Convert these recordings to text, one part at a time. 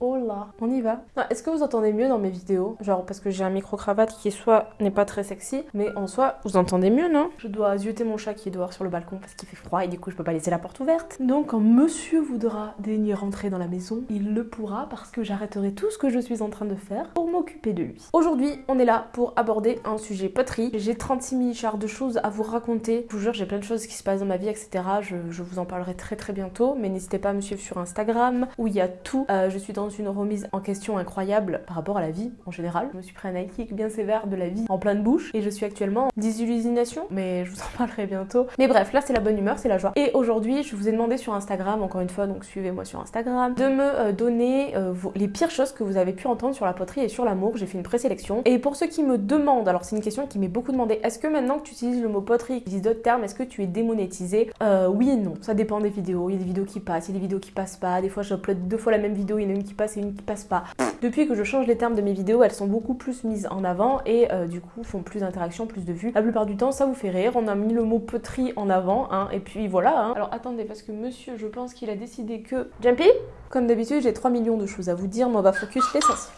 Oh là, on y va. Est-ce que vous entendez mieux dans mes vidéos? Genre parce que j'ai un micro-cravate qui soit n'est pas très sexy, mais en soi, vous entendez mieux, non? Je dois zioter mon chat qui est dehors sur le balcon parce qu'il fait froid et du coup je peux pas laisser la porte ouverte. Donc quand monsieur voudra daigner rentrer dans la maison, il le pourra parce que j'arrêterai tout ce que je suis en train de faire pour m'occuper de lui. Aujourd'hui, on est là pour aborder un sujet poterie. J'ai 36 milliards de choses à vous raconter. Je vous jure, j'ai plein de choses qui se passent dans ma vie, etc. Je, vous en parlerai très très bientôt, mais n'hésitez pas à me suivre sur Instagram où il y a tout. Euh, je suis dans une remise en question incroyable par rapport à la vie en général. Je me suis pris un kick bien sévère de la vie en pleine bouche et je suis actuellement en désillusionation, mais je vous en parlerai bientôt. Mais bref, là c'est la bonne humeur, c'est la joie. Et aujourd'hui, je vous ai demandé sur Instagram, encore une fois, donc suivez-moi sur Instagram, de me euh, donner euh, les pires choses que vous avez pu entendre sur la poterie et sur l'amour. J'ai fait une présélection. Et pour ceux qui me demandent, alors c'est une question qui m'est beaucoup demandé, est-ce que maintenant que tu utilises le mot poterie, tu utilises d'autres termes, est-ce que tu es démonétisé? Oui et non, ça dépend des vidéos. Il y a des vidéos qui passent, il y a des vidéos qui passent pas. Des fois, j'upload deux fois la même vidéo, il y en a une qui passe et une qui passe pas. Depuis que je change les termes de mes vidéos, elles sont beaucoup plus mises en avant et euh, du coup font plus d'interactions, plus de vues. La plupart du temps, ça vous fait rire. On a mis le mot poterie en avant, hein, et puis voilà. Hein. Alors attendez, parce que monsieur, je pense qu'il a décidé que... Jumpy Comme d'habitude, j'ai 3 millions de choses à vous dire, mais on va focus l'essentiel.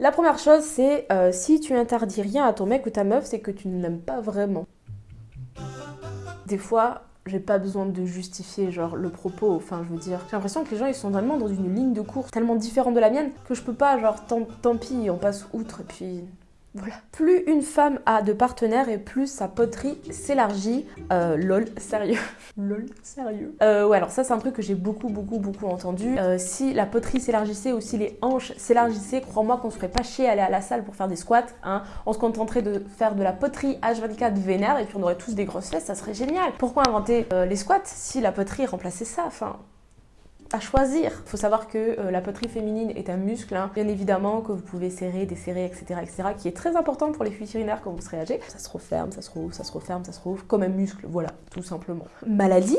La première chose, c'est euh, si tu interdis rien à ton mec ou ta meuf, c'est que tu ne l'aimes pas vraiment. Des fois, j'ai pas besoin de justifier genre le propos, enfin je veux dire, j'ai l'impression que les gens ils sont vraiment dans une ligne de course tellement différente de la mienne que je peux pas genre tant, tant pis on passe outre et puis voilà. Plus une femme a de partenaires et plus sa poterie s'élargit. Euh, lol, sérieux. lol, sérieux. Euh, ouais, alors ça c'est un truc que j'ai beaucoup, beaucoup, beaucoup entendu. Euh, si la poterie s'élargissait ou si les hanches s'élargissaient, crois-moi qu'on se ferait pas chier à aller à la salle pour faire des squats. Hein. On se contenterait de faire de la poterie H24 vénère et puis on aurait tous des grosses fesses, ça serait génial. Pourquoi inventer euh, les squats si la poterie remplaçait ça Enfin, à choisir. Il faut savoir que euh, la poterie féminine est un muscle, hein. bien évidemment, que vous pouvez serrer, desserrer, etc., etc., qui est très important pour les fuites urinaires quand vous serez âgé. Ça se referme, ça se rouvre, ça se referme, ça se rouvre, comme un muscle, voilà, tout simplement. Maladie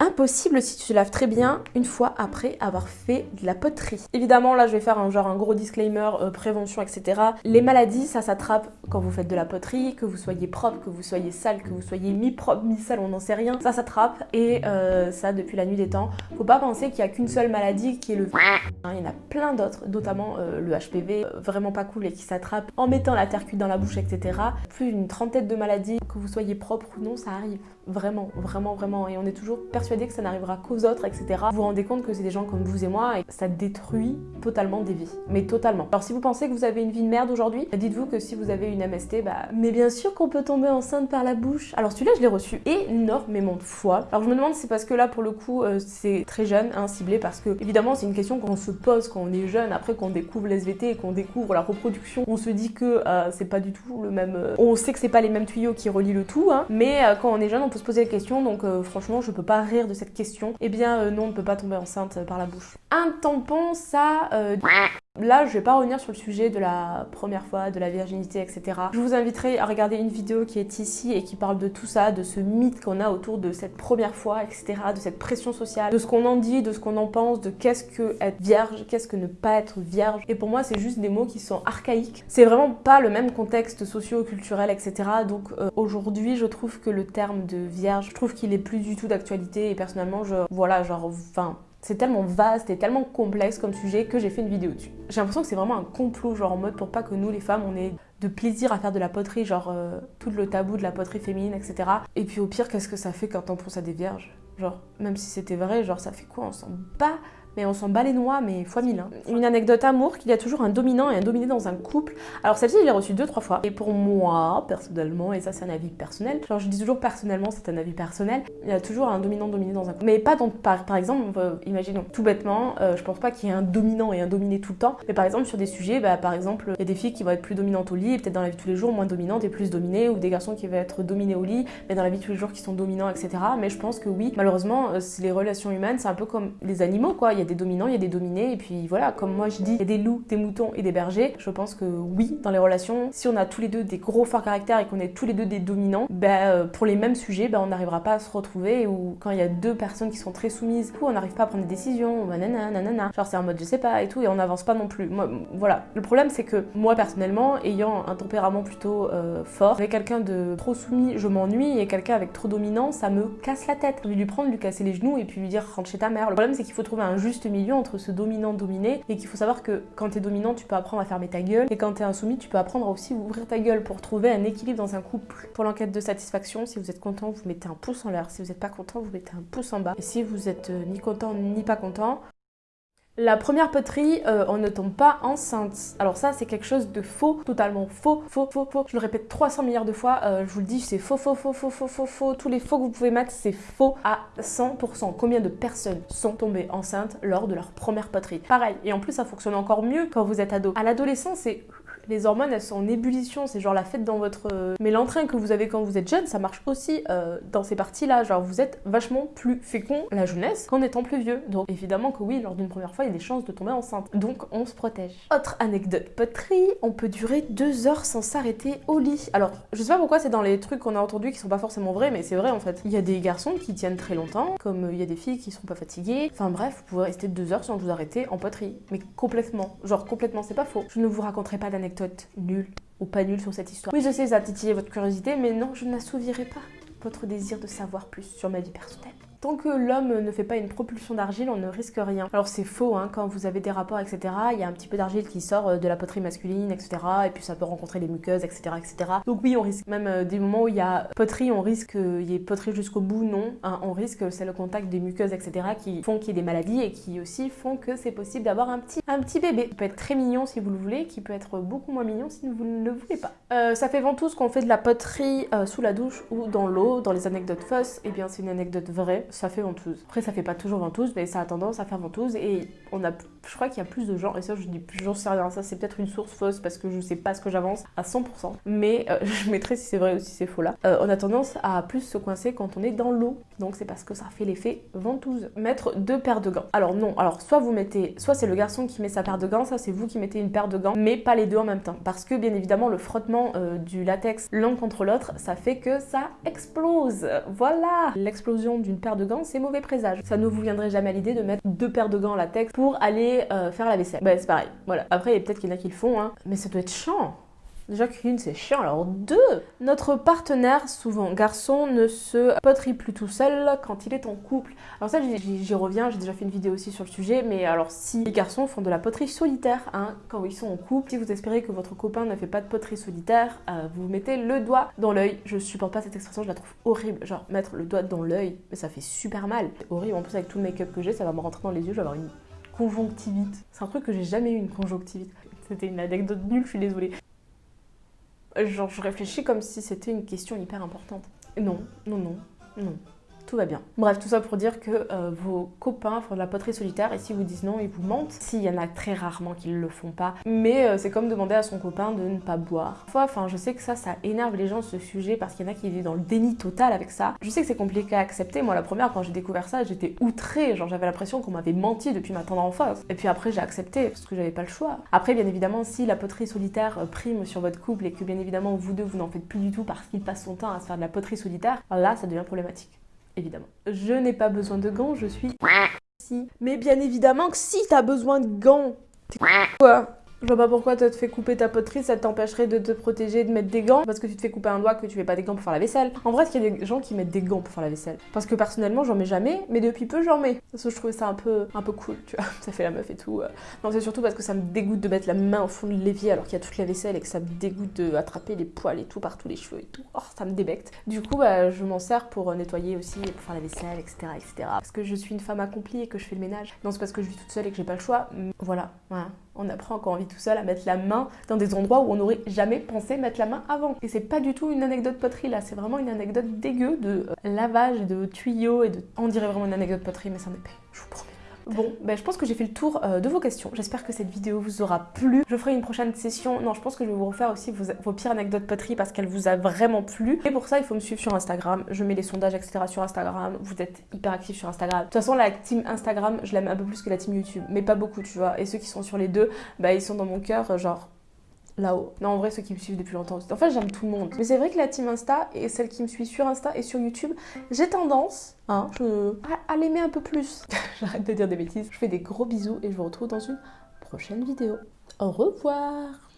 impossible si tu te laves très bien une fois après avoir fait de la poterie. Évidemment, là, je vais faire un genre un gros disclaimer, euh, prévention, etc. Les maladies, ça s'attrape quand vous faites de la poterie, que vous soyez propre, que vous soyez sale, que vous soyez mi-propre, mi-sale, on n'en sait rien. Ça s'attrape et euh, ça depuis la nuit des temps. Faut pas penser qu'il y a qu'une seule maladie qui est le il y en a plein d'autres, notamment euh, le HPV, vraiment pas cool et qui s'attrape en mettant la terre cuite dans la bouche, etc. Plus d'une trentaine de maladies, que vous soyez propre ou non, ça arrive. Vraiment, vraiment, vraiment. Et on est toujours persuadé que ça n'arrivera qu'aux autres, etc. Vous vous rendez compte que c'est des gens comme vous et moi et ça détruit totalement des vies. Mais totalement. Alors si vous pensez que vous avez une vie de merde aujourd'hui, dites-vous que si vous avez une MST, bah... Mais bien sûr qu'on peut tomber enceinte par la bouche. Alors celui-là, je l'ai reçu énormément de fois. Alors je me demande si c'est parce que là, pour le coup, euh, c'est très jeune, hein, ciblé, parce que évidemment, c'est une question qu'on se pose quand on est jeune, après qu'on découvre l'SVT et qu'on découvre la reproduction. On se dit que euh, c'est pas du tout le même... Euh, on sait que c'est pas les mêmes tuyaux qui relient le tout, hein, mais quand on est jeune, on peut se poser la question, donc franchement, je peux pas rire de cette question. Eh bien, non, on ne peut pas tomber enceinte par la bouche. Un tampon, ça... Là, je vais pas revenir sur le sujet de la première fois, de la virginité, etc. Je vous inviterai à regarder une vidéo qui est ici et qui parle de tout ça, de ce mythe qu'on a autour de cette première fois, etc., de cette pression sociale, de ce qu'on en dit, de ce qu'on en pense, de qu'est-ce que être vierge, qu'est-ce que ne pas être vierge. Et pour moi, c'est juste des mots qui sont archaïques. C'est vraiment pas le même contexte socio-culturel, etc. Donc euh, aujourd'hui, je trouve que le terme de vierge, je trouve qu'il est plus du tout d'actualité et personnellement, je voilà, genre, enfin, c'est tellement vaste et tellement complexe comme sujet que j'ai fait une vidéo dessus. J'ai l'impression que c'est vraiment un complot, genre en mode pour pas que nous les femmes on ait de plaisir à faire de la poterie, genre euh, tout le tabou de la poterie féminine, etc. Et puis au pire, qu'est-ce que ça fait quand on pense à des vierges? Genre, même si c'était vrai, genre ça fait quoi? On s'en bat mais on s'en bat les noix, mais fois mille. Hein. Une anecdote amour, qu'il y a toujours un dominant et un dominé dans un couple. Alors celle-ci, je l'ai reçue deux, trois fois. Et pour moi, personnellement, et ça c'est un avis personnel, genre je dis toujours personnellement, c'est un avis personnel, il y a toujours un dominant-dominé dans un couple. Mais pas dans, par, par exemple, imaginons, tout bêtement, euh, je pense pas qu'il y ait un dominant et un dominé tout le temps, mais par exemple sur des sujets, bah, par exemple, il y a des filles qui vont être plus dominantes au lit, peut-être dans la vie de tous les jours, moins dominantes et plus dominées, ou des garçons qui vont être dominés au lit, mais dans la vie de tous les jours qui sont dominants, etc. Mais je pense que oui, malheureusement, euh, les relations humaines, c'est un peu comme les animaux, quoi. Il y a des dominants, il y a des dominés, et puis voilà, comme moi je dis, il y a des loups, des moutons et des bergers. Je pense que oui, dans les relations, si on a tous les deux des gros forts caractères et qu'on est tous les deux des dominants, ben, pour les mêmes sujets, ben, on n'arrivera pas à se retrouver, ou quand il y a deux personnes qui sont très soumises, on n'arrive pas à prendre des décisions, nanana, nanana. Genre c'est en mode je sais pas et tout, et on n'avance pas non plus. Moi, voilà. Le problème c'est que moi personnellement, ayant un tempérament plutôt euh, fort, avec quelqu'un de trop soumis, je m'ennuie, et quelqu'un avec trop dominant, ça me casse la tête. J'ai envie de lui prendre, lui casser les genoux et puis lui dire rentre chez ta mère. Le problème c'est qu'il faut trouver un juste milieu entre ce dominant-dominé et qu'il faut savoir que quand t'es dominant, tu peux apprendre à fermer ta gueule, et quand t'es insoumis, tu peux apprendre à aussi ouvrir ta gueule pour trouver un équilibre dans un couple. Pour l'enquête de satisfaction, si vous êtes content, vous mettez un pouce en l'air. Si vous n'êtes pas content, vous mettez un pouce en bas. Et si vous êtes euh, ni content ni pas content, la première poterie, euh, on ne tombe pas enceinte. Alors ça, c'est quelque chose de faux, totalement faux, faux, faux, faux. Je le répète 300 milliards de fois, euh, je vous le dis, c'est faux, faux, faux, faux, faux, faux, faux. Tous les faux que vous pouvez mettre, c'est faux à 100%. Combien de personnes sont tombées enceintes lors de leur première poterie? Pareil, et en plus, ça fonctionne encore mieux quand vous êtes ado. À l'adolescence, c'est les hormones elles sont en ébullition, c'est genre la fête dans votre... Euh, mais l'entrain que vous avez quand vous êtes jeune, ça marche aussi euh, dans ces parties-là, genre vous êtes vachement plus fécond la jeunesse qu'en étant plus vieux. Donc évidemment que oui, lors d'une première fois, il y a des chances de tomber enceinte. Donc on se protège. Autre anecdote poterie, on peut durer deux heures sans s'arrêter au lit. Alors je sais pas pourquoi c'est dans les trucs qu'on a entendus qui sont pas forcément vrais, mais c'est vrai en fait. Il y a des garçons qui tiennent très longtemps, comme il y a des filles qui sont pas fatiguées. Enfin bref, vous pouvez rester deux heures sans vous arrêter en poterie. Mais complètement. Genre complètement, c'est pas faux. Je ne vous raconterai pas nulle ou pas nul sur cette histoire. Oui, je sais, ça a titillé votre curiosité, mais non, je n'assouvirai pas votre désir de savoir plus sur ma vie personnelle. Tant que l'homme ne fait pas une propulsion d'argile, on ne risque rien. Alors c'est faux, hein, quand vous avez des rapports, etc., il y a un petit peu d'argile qui sort euh, de la poterie masculine, etc., et puis ça peut rencontrer les muqueuses, etc., etc. Donc oui, on risque, même euh, des moments où il y a poterie, on risque qu'il y ait poterie jusqu'au bout, non. Hein, on risque, c'est le contact des muqueuses, etc., qui font qu'il y ait des maladies et qui aussi font que c'est possible d'avoir un petit, un petit bébé. Qui peut être très mignon si vous le voulez, qui peut être beaucoup moins mignon si vous ne le voulez pas. Euh, ça fait ventouse qu'on fait de la poterie sous la douche ou dans l'eau, dans les anecdotes fausses, et eh bien c'est une anecdote vraie, ça fait ventouse. Après, ça fait pas toujours ventouse, mais ça a tendance à faire ventouse. Et on a, je crois qu'il y a plus de gens, et ça, je dis, j'en sais rien, ça, c'est peut-être une source fausse parce que je sais pas ce que j'avance à 100%. Mais euh, je mettrai si c'est vrai ou si c'est faux là. Euh, on a tendance à plus se coincer quand on est dans l'eau. Donc, c'est parce que ça fait l'effet ventouse. Mettre deux paires de gants. Alors, non, alors, soit vous mettez, soit c'est le garçon qui met sa paire de gants, ça, c'est vous qui mettez une paire de gants, mais pas les deux en même temps. Parce que, bien évidemment, le frottement euh, du latex l'un contre l'autre, ça fait que ça explose. Voilà L'explosion d'une paire de gants, c'est mauvais présage. Ça ne vous viendrait jamais à l'idée de mettre deux paires de gants latex pour aller euh, faire la vaisselle. Bah c'est pareil, voilà. Après, peut-être qu'il y en a qui le font, hein. Mais ça doit être chiant. Déjà qu'une c'est chiant, alors deux Notre partenaire, souvent garçon, ne se poterie plus tout seul quand il est en couple. Alors ça j'y reviens, j'ai déjà fait une vidéo aussi sur le sujet, mais alors si les garçons font de la poterie solitaire, hein, quand ils sont en couple, si vous espérez que votre copain ne fait pas de poterie solitaire, euh, vous mettez le doigt dans l'œil. Je supporte pas cette expression, je la trouve horrible. Genre mettre le doigt dans l'œil, ça fait super mal. Horrible, en plus avec tout le make-up que j'ai, ça va me rentrer dans les yeux, je vais avoir une conjonctivite. C'est un truc que j'ai jamais eu une conjonctivite. C'était une anecdote nulle, je suis désolée. Genre, je réfléchis comme si c'était une question hyper importante. Non, non, non, non tout va bien. Bref, tout ça pour dire que euh, vos copains font de la poterie solitaire et si vous disent non, ils vous mentent. S'il y en a très rarement qui le font pas. Mais euh, c'est comme demander à son copain de ne pas boire. Enfin, je sais que ça, ça énerve les gens ce sujet parce qu'il y en a qui vivent dans le déni total avec ça. Je sais que c'est compliqué à accepter. Moi, la première, quand j'ai découvert ça, j'étais outrée. Genre, j'avais l'impression qu'on m'avait menti depuis ma tendre enfance. Et puis après, j'ai accepté parce que j'avais pas le choix. Après, bien évidemment, si la poterie solitaire euh, prime sur votre couple et que bien évidemment vous deux vous n'en faites plus du tout parce qu'il passe son temps à se faire de la poterie solitaire, là, ça devient problématique évidemment. Je n'ai pas besoin de gants, je suis. Mais bien évidemment que si t'as besoin de gants, quoi? Je vois pas pourquoi toi te fais couper ta poterie, ça t'empêcherait de te protéger, de mettre des gants, parce que tu te fais couper un doigt que tu fais pas des gants pour faire la vaisselle. En vrai, il y a des gens qui mettent des gants pour faire la vaisselle? Parce que personnellement, j'en mets jamais, mais depuis peu, j'en mets. Parce que je trouvais ça un peu, un peu cool, tu vois. Ça fait la meuf et tout. Non, c'est surtout parce que ça me dégoûte de mettre la main au fond de l'évier alors qu'il y a toute la vaisselle et que ça me dégoûte de attraper les poils et tout partout, les cheveux et tout. Oh, ça me débecte. Du coup, bah, je m'en sers pour nettoyer aussi, pour faire la vaisselle, etc., etc. Parce que je suis une femme accomplie et que je fais le ménage. Non, c'est parce que je vis toute seule et que j'ai pas le choix. Voilà, voilà on apprend quand on vit tout seul à mettre la main dans des endroits où on n'aurait jamais pensé mettre la main avant. Et c'est pas du tout une anecdote poterie là, c'est vraiment une anecdote dégueu de euh, lavage, de tuyaux et de... On dirait vraiment une anecdote poterie mais ça n'est pas, je vous promets. Bon, ben, je pense que j'ai fait le tour euh, de vos questions. J'espère que cette vidéo vous aura plu. Je ferai une prochaine session. Non, je pense que je vais vous refaire aussi vos, pires anecdotes poterie parce qu'elle vous a vraiment plu. Et pour ça, il faut me suivre sur Instagram. Je mets les sondages, etc. sur Instagram. Vous êtes hyper actifs sur Instagram. De toute façon, la team Instagram, je l'aime un peu plus que la team YouTube. Mais pas beaucoup, tu vois. Et ceux qui sont sur les deux, bah, ils sont dans mon cœur, genre là-haut. Non, en vrai, ceux qui me suivent depuis longtemps. En fait, j'aime tout le monde. Mais c'est vrai que la team Insta et celle qui me suit sur Insta et sur YouTube, j'ai tendance hein, à, à l'aimer un peu plus. J'arrête de dire des bêtises. Je fais des gros bisous et je vous retrouve dans une prochaine vidéo. Au revoir